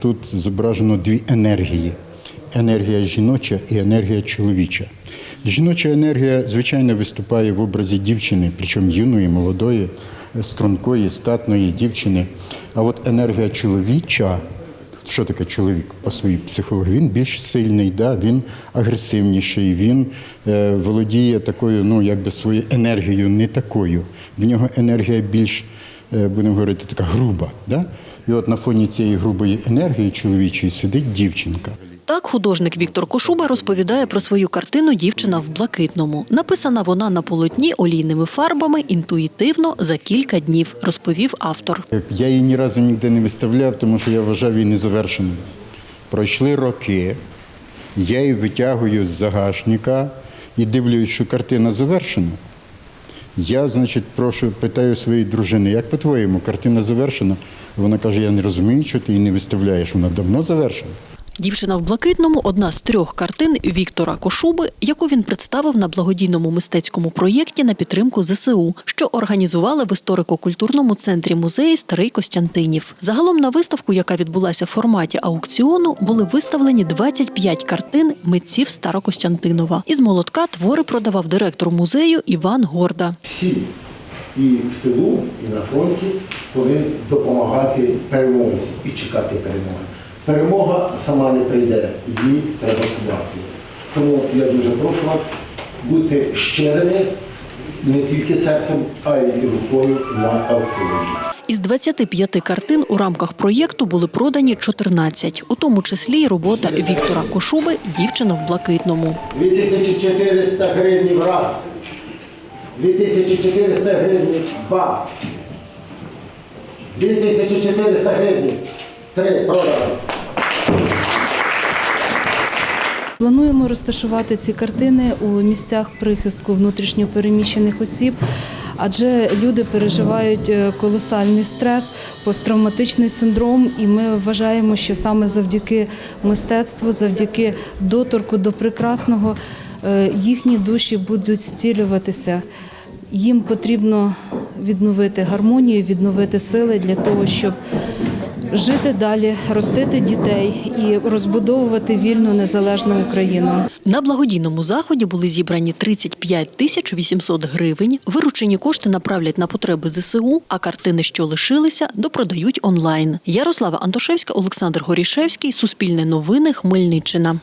Тут зображено дві енергії: енергія жіноча і енергія чоловіча. Жіноча енергія, звичайно, виступає в образі дівчини, причому юної, молодої, стрункої, статної дівчини. А от енергія чоловіча, що таке чоловік по своїй психології? Він більш сильний, да? він агресивніший, він е, володіє такою, ну якби своєю енергією, не такою. В нього енергія більш, будемо говорити, така груба. Да? І от на фоні цієї грубої енергії чоловічої сидить дівчинка. Так художник Віктор Кошуба розповідає про свою картину Дівчина в блакитному. Написана вона на полотні олійними фарбами інтуїтивно за кілька днів, розповів автор. Я її ні разу ніде не виставляв, тому що я вважав її незавершеною. Пройшли роки, я її витягую з загашника і дивлюсь, що картина завершена. Я, значить, прошу, питаю своєї дружини, як по-твоєму, картина завершена? Вона каже, я не розумію, що ти її не виставляєш, вона давно завершена. Дівчина в блакитному одна з трьох картин Віктора Кошуби, яку він представив на благодійному мистецькому проєкті на підтримку ЗСУ, що організували в історико-культурному центрі музеї Старий Костянтинів. Загалом на виставку, яка відбулася в форматі аукціону, були виставлені 25 картин митців Старокостянтинова. Із молотка твори продавав директор музею Іван Горда. всі і в тилу, і на фронті повинні допомагати перемозі і чекати перемоги. Перемога сама не прийде, її треба кувати. Тому я дуже прошу вас бути щирими не тільки серцем, а й рукою на аукціоні. Із 25 картин у рамках проєкту були продані 14, у тому числі й робота Віктора Кошуби Дівчина в блакитному. 2400 гривень раз. 2400 гривень два. 2400 гривень три продали. Плануємо розташувати ці картини у місцях прихистку внутрішньопереміщених осіб, адже люди переживають е, колосальний стрес, посттравматичний синдром, і ми вважаємо, що саме завдяки мистецтву, завдяки доторку до прекрасного, е, їхні душі будуть зцілюватися. Їм потрібно відновити гармонію, відновити сили для того, щоб жити далі, ростити дітей і розбудовувати вільну незалежну Україну. На благодійному заході були зібрані 35 тисяч 800 гривень. Виручені кошти направлять на потреби ЗСУ, а картини, що лишилися, допродають онлайн. Ярослава Антошевська, Олександр Горішевський, Суспільне новини, Хмельниччина.